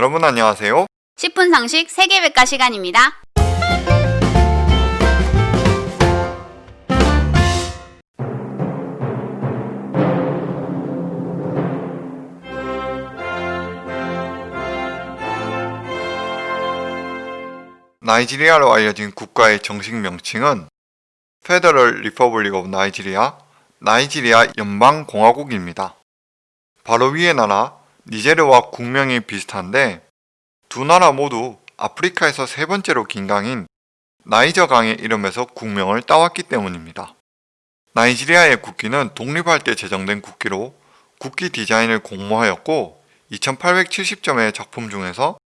여러분 안녕하세요. 10분 상식 세계백과 시간입니다. 나이지리아로 알려진 국가의 정식 명칭은 Federal Republic of Nigeria, 나이지리아 연방공화국입니다. 바로 위의 나라 니제르와 국명이 비슷한데 두 나라 모두 아프리카에서 세 번째로 긴 강인 나이저 강의 이름에서 국명을 따왔기 때문입니다. 나이지리아의 국기는 독립할 때 제정된 국기로 국기 디자인을 공모하였고 2870점의 작품 중에서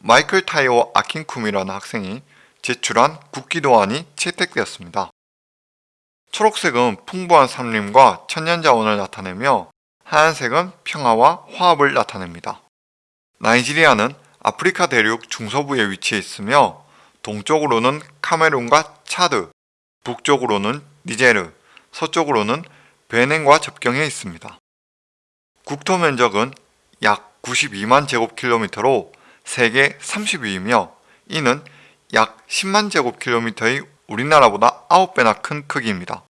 마이클 타이오 아킨쿰이라는 학생이 제출한 국기 도안이 채택되었습니다. 초록색은 풍부한 산림과 천년자원을 나타내며 하얀색은 평화와 화합을 나타냅니다. 나이지리아는 아프리카 대륙 중서부에 위치해 있으며 동쪽으로는 카메룬과 차드, 북쪽으로는 니제르, 서쪽으로는 베넨과 접경해 있습니다. 국토 면적은 약 92만 제곱킬로미터로 세계 30위이며 이는 약 10만 제곱킬로미터의 우리나라보다 9배나 큰 크기입니다.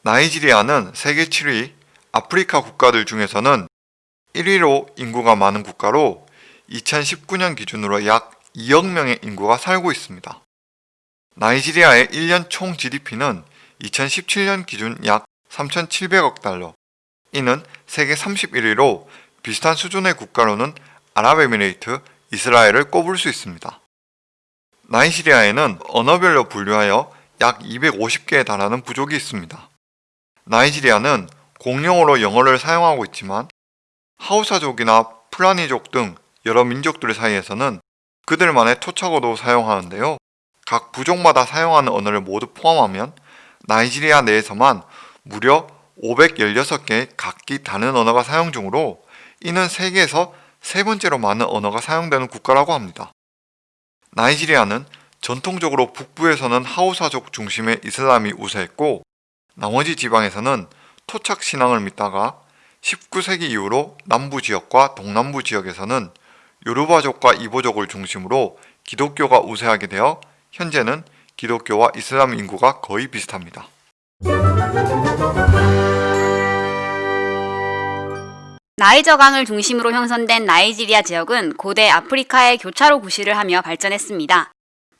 나이지리아는 세계 7위 아프리카 국가들 중에서는 1위로 인구가 많은 국가로 2019년 기준으로 약 2억 명의 인구가 살고 있습니다. 나이지리아의 1년 총 GDP는 2017년 기준 약 3,700억 달러, 이는 세계 31위로 비슷한 수준의 국가로는 아랍에미레이트, 이스라엘을 꼽을 수 있습니다. 나이지리아에는 언어별로 분류하여 약 250개에 달하는 부족이 있습니다. 나이지리아는 공용어로 영어를 사용하고 있지만 하우사족이나 풀라니족 등 여러 민족들 사이에서는 그들만의 토착어도 사용하는데요. 각 부족마다 사용하는 언어를 모두 포함하면 나이지리아 내에서만 무려 516개의 각기 다른 언어가 사용 중으로 이는 세계에서 세 번째로 많은 언어가 사용되는 국가라고 합니다. 나이지리아는 전통적으로 북부에서는 하우사족 중심의 이슬람이 우세했고 나머지 지방에서는 토착 신앙을 믿다가 19세기 이후로 남부 지역과 동남부 지역에서는 요르바족과 이보족을 중심으로 기독교가 우세하게 되어 현재는 기독교와 이슬람 인구가 거의 비슷합니다. 나이저 강을 중심으로 형성된 나이지리아 지역은 고대 아프리카의 교차로 구실을 하며 발전했습니다.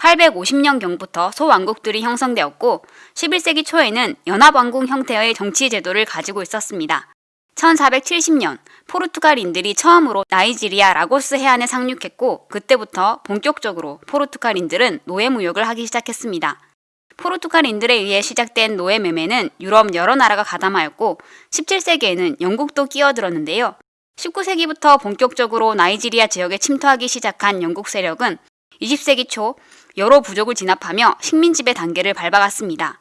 850년경부터 소왕국들이 형성되었고 11세기 초에는 연합왕국 형태의 정치 제도를 가지고 있었습니다. 1470년 포르투갈인들이 처음으로 나이지리아 라고스 해안에 상륙했고 그때부터 본격적으로 포르투갈인들은 노예 무역을 하기 시작했습니다. 포르투갈인들에 의해 시작된 노예 매매는 유럽 여러 나라가 가담하였고 17세기에는 영국도 끼어들었는데요. 19세기부터 본격적으로 나이지리아 지역에 침투하기 시작한 영국 세력은 20세기 초 여러 부족을 진압하며 식민지배 단계를 밟아갔습니다.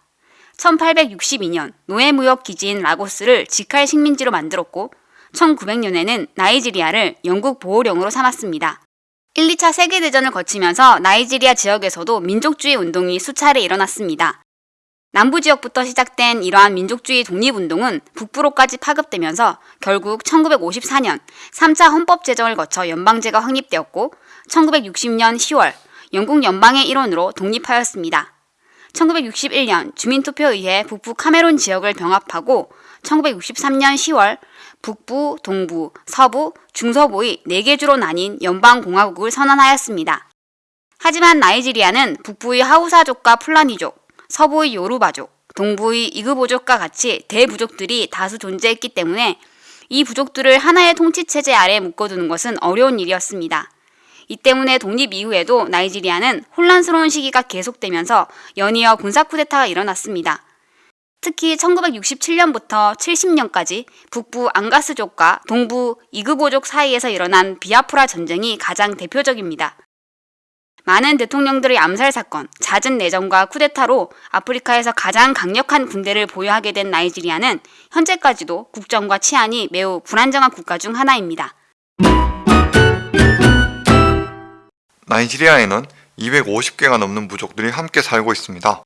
1862년 노예무역 기지인 라고스를 직할 식민지로 만들었고 1900년에는 나이지리아를 영국 보호령으로 삼았습니다. 1, 2차 세계대전을 거치면서 나이지리아 지역에서도 민족주의 운동이 수차례 일어났습니다. 남부 지역부터 시작된 이러한 민족주의 독립운동은 북부로까지 파급되면서 결국 1954년 3차 헌법 제정을 거쳐 연방제가 확립되었고 1960년 10월 영국 연방의 일원으로 독립하였습니다. 1961년 주민투표에 의해 북부 카메론 지역을 병합하고 1963년 10월 북부, 동부, 서부, 중서부의 4개 주로 나뉜 연방공화국을 선언하였습니다. 하지만 나이지리아는 북부의 하우사족과 풀라니족, 서부의 요루바족, 동부의 이그보족과 같이 대부족들이 다수 존재했기 때문에 이 부족들을 하나의 통치체제 아래 묶어두는 것은 어려운 일이었습니다. 이 때문에 독립 이후에도 나이지리아는 혼란스러운 시기가 계속되면서 연이어 군사 쿠데타가 일어났습니다. 특히 1967년부터 70년까지 북부 앙가스족과 동부 이그보족 사이에서 일어난 비아프라 전쟁이 가장 대표적입니다. 많은 대통령들의 암살 사건, 잦은 내전과 쿠데타로 아프리카에서 가장 강력한 군대를 보유하게 된 나이지리아는 현재까지도 국정과 치안이 매우 불안정한 국가 중 하나입니다. 나이지리아에는 250개가 넘는 부족들이 함께 살고 있습니다.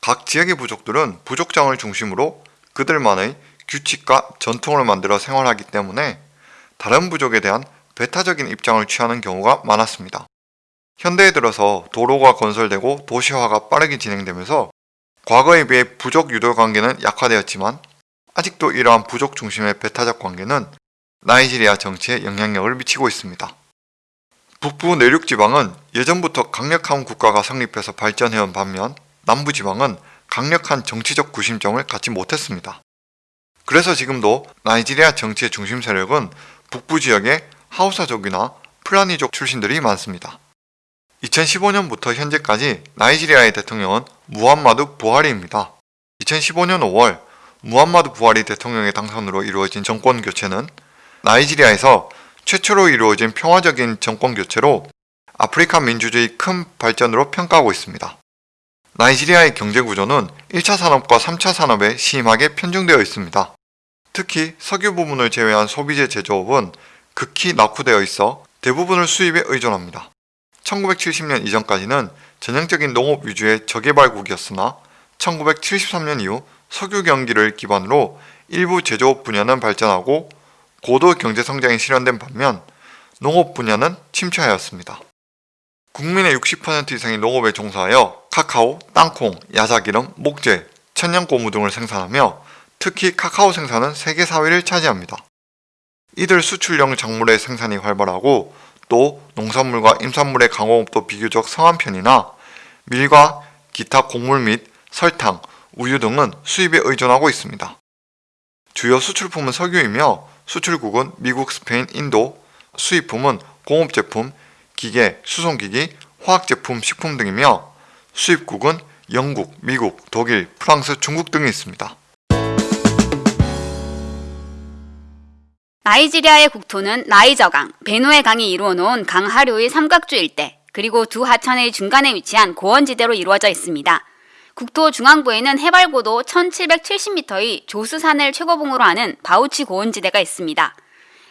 각 지역의 부족들은 부족장을 중심으로 그들만의 규칙과 전통을 만들어 생활하기 때문에 다른 부족에 대한 배타적인 입장을 취하는 경우가 많았습니다. 현대에 들어서 도로가 건설되고 도시화가 빠르게 진행되면서 과거에 비해 부족 유도 관계는 약화되었지만 아직도 이러한 부족 중심의 배타적 관계는 나이지리아 정치에 영향력을 미치고 있습니다. 북부 내륙 지방은 예전부터 강력한 국가가 성립해서 발전해온 반면 남부 지방은 강력한 정치적 구심점을 갖지 못했습니다. 그래서 지금도 나이지리아 정치의 중심 세력은 북부 지역의 하우사족이나 풀라니족 출신들이 많습니다. 2015년부터 현재까지 나이지리아의 대통령은 무함마드 부하리입니다. 2015년 5월 무함마드 부하리 대통령의 당선으로 이루어진 정권 교체는 나이지리아에서 최초로 이루어진 평화적인 정권 교체로 아프리카 민주주의 큰 발전으로 평가하고 있습니다. 나이지리아의 경제 구조는 1차 산업과 3차 산업에 심하게 편중되어 있습니다. 특히 석유 부분을 제외한 소비재 제조업은 극히 낙후되어 있어 대부분을 수입에 의존합니다. 1970년 이전까지는 전형적인 농업 위주의 저개발국이었으나 1973년 이후 석유 경기를 기반으로 일부 제조업 분야는 발전하고 고도 경제 성장이 실현된 반면 농업 분야는 침체하였습니다. 국민의 60% 이상이 농업에 종사하여 카카오, 땅콩, 야자기름, 목재, 천연고무 등을 생산하며 특히 카카오 생산은 세계 4위를 차지합니다. 이들 수출용 작물의 생산이 활발하고 또 농산물과 임산물의 강호업도 비교적 성한 편이나 밀과 기타 곡물 및 설탕, 우유 등은 수입에 의존하고 있습니다. 주요 수출품은 석유이며 수출국은 미국, 스페인, 인도, 수입품은 공업제품, 기계, 수송기기, 화학제품, 식품 등이며 수입국은 영국, 미국, 독일, 프랑스, 중국 등이 있습니다. 나이지리아의 국토는 나이저강, 베누에 강이 이루어 놓은 강 하류의 삼각주 일대, 그리고 두 하천의 중간에 위치한 고원지대로 이루어져 있습니다. 국토 중앙부에는 해발고도 1770m의 조스산을 최고봉으로 하는 바우치 고원지대가 있습니다.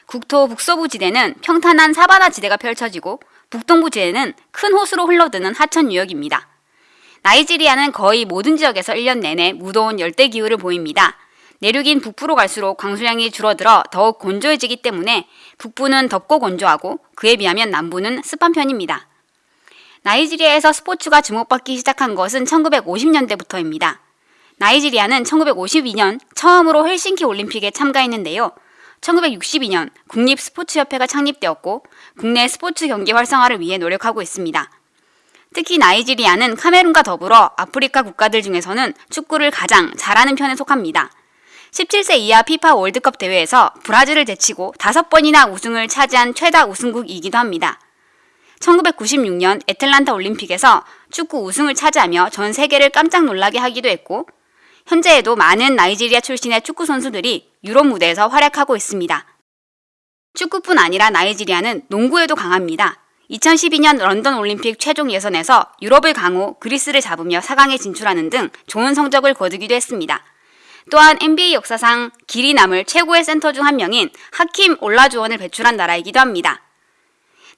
국토 북서부 지대는 평탄한 사바나 지대가 펼쳐지고 북동부 지대는 큰 호수로 흘러드는 하천 유역입니다. 나이지리아는 거의 모든 지역에서 1년 내내 무더운 열대 기후를 보입니다. 내륙인 북부로 갈수록 강수량이 줄어들어 더욱 건조해지기 때문에 북부는 덥고 건조하고 그에 비하면 남부는 습한 편입니다. 나이지리아에서 스포츠가 주목받기 시작한 것은 1950년대부터입니다. 나이지리아는 1952년 처음으로 헬싱키 올림픽에 참가했는데요. 1962년 국립스포츠협회가 창립되었고 국내 스포츠 경기 활성화를 위해 노력하고 있습니다. 특히 나이지리아는 카메룬과 더불어 아프리카 국가들 중에서는 축구를 가장 잘하는 편에 속합니다. 17세 이하 피파 월드컵 대회에서 브라질을 제치고 다섯 번이나 우승을 차지한 최다 우승국이기도 합니다. 1996년 애틀란타 올림픽에서 축구 우승을 차지하며 전 세계를 깜짝 놀라게 하기도 했고 현재에도 많은 나이지리아 출신의 축구 선수들이 유럽 무대에서 활약하고 있습니다. 축구뿐 아니라 나이지리아는 농구에도 강합니다. 2012년 런던 올림픽 최종 예선에서 유럽을 강호 그리스를 잡으며 4강에 진출하는 등 좋은 성적을 거두기도 했습니다. 또한 NBA 역사상 길이 남을 최고의 센터 중 한 명인 하킴 올라주원을 배출한 나라이기도 합니다.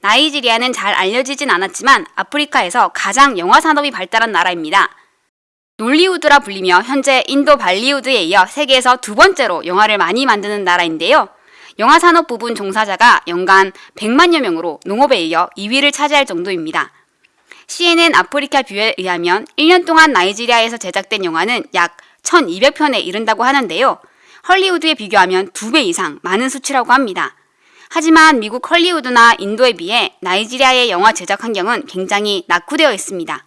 나이지리아는 잘 알려지진 않았지만 아프리카에서 가장 영화 산업이 발달한 나라입니다. 놀리우드라 불리며 현재 인도 발리우드에 이어 세계에서 두 번째로 영화를 많이 만드는 나라인데요. 영화 산업 부분 종사자가 연간 100만여 명으로 농업에 이어 2위를 차지할 정도입니다. CNN 아프리카 뷰에 의하면 1년 동안 나이지리아에서 제작된 영화는 약 1200편에 이른다고 하는데요. 헐리우드에 비교하면 2배 이상 많은 수치라고 합니다. 하지만 미국 헐리우드나 인도에 비해 나이지리아의 영화 제작 환경은 굉장히 낙후되어 있습니다.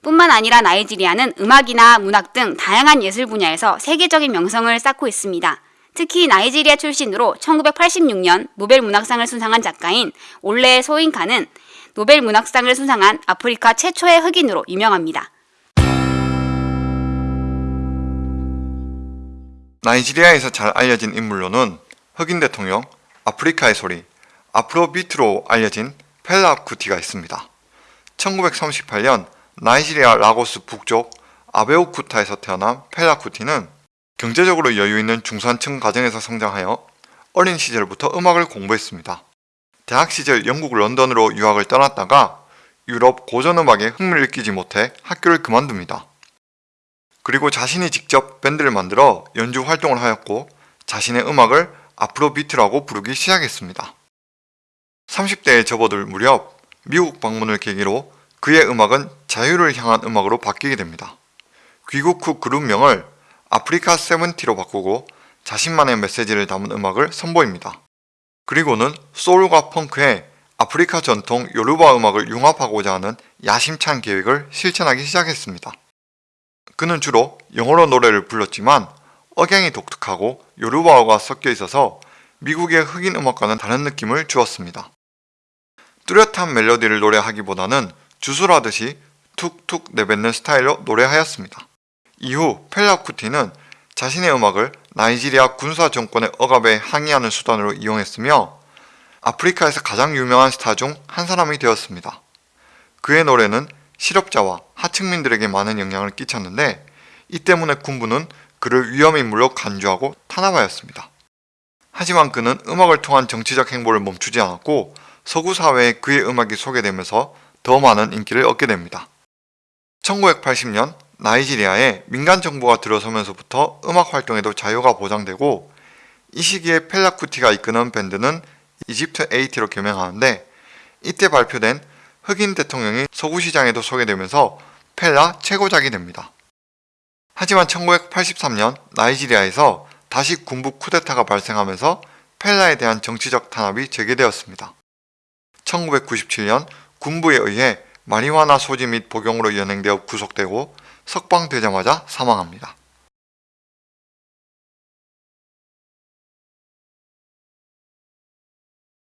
뿐만 아니라 나이지리아는 음악이나 문학 등 다양한 예술 분야에서 세계적인 명성을 쌓고 있습니다. 특히 나이지리아 출신으로 1986년 노벨 문학상을 수상한 작가인 올레 소인카는 노벨 문학상을 수상한 아프리카 최초의 흑인으로 유명합니다. 나이지리아에서 잘 알려진 인물로는 흑인 대통령, 아프리카의 소리, 아프로비트로 알려진 펠라 쿠티가 있습니다. 1938년 나이지리아 라고스 북쪽 아베오쿠타에서 태어난 펠라 쿠티는 경제적으로 여유 있는 중산층 가정에서 성장하여 어린 시절부터 음악을 공부했습니다. 대학 시절 영국 런던으로 유학을 떠났다가 유럽 고전음악에 흥미를 느끼지 못해 학교를 그만둡니다. 그리고 자신이 직접 밴드를 만들어 연주 활동을 하였고 자신의 음악을 아프로비트라고 부르기 시작했습니다. 30대에 접어들 무렵 미국 방문을 계기로 그의 음악은 자유를 향한 음악으로 바뀌게 됩니다. 귀국 후 그룹명을 아프리카 세븐티로 바꾸고 자신만의 메시지를 담은 음악을 선보입니다. 그리고는 소울과 펑크에 아프리카 전통 요르바 음악을 융합하고자 하는 야심찬 계획을 실천하기 시작했습니다. 그는 주로 영어로 노래를 불렀지만 억양이 독특하고 요르바어가 섞여 있어서 미국의 흑인 음악과는 다른 느낌을 주었습니다. 뚜렷한 멜로디를 노래하기보다는 주술하듯이 툭툭 내뱉는 스타일로 노래하였습니다. 이후 펠라쿠티는 자신의 음악을 나이지리아 군사 정권의 억압에 항의하는 수단으로 이용했으며 아프리카에서 가장 유명한 스타 중 한 사람이 되었습니다. 그의 노래는 실업자와 하층민들에게 많은 영향을 끼쳤는데 이 때문에 군부는 그를 위험인물로 간주하고 탄압하였습니다. 하지만 그는 음악을 통한 정치적 행보를 멈추지 않았고 서구 사회에 그의 음악이 소개되면서 더 많은 인기를 얻게 됩니다. 1980년 나이지리아에 민간 정부가 들어서면서부터 음악 활동에도 자유가 보장되고 이 시기에 펠라쿠티가 이끄는 밴드는 이집트 AT로 개명하는데 이때 발표된 흑인 대통령이 서구 시장에도 소개되면서 펠라 최고작이 됩니다. 하지만 1983년 나이지리아에서 다시 군부 쿠데타가 발생하면서 펠라에 대한 정치적 탄압이 재개되었습니다. 1997년 군부에 의해 마리화나 소지 및 복용으로 연행되어 구속되고 석방되자마자 사망합니다.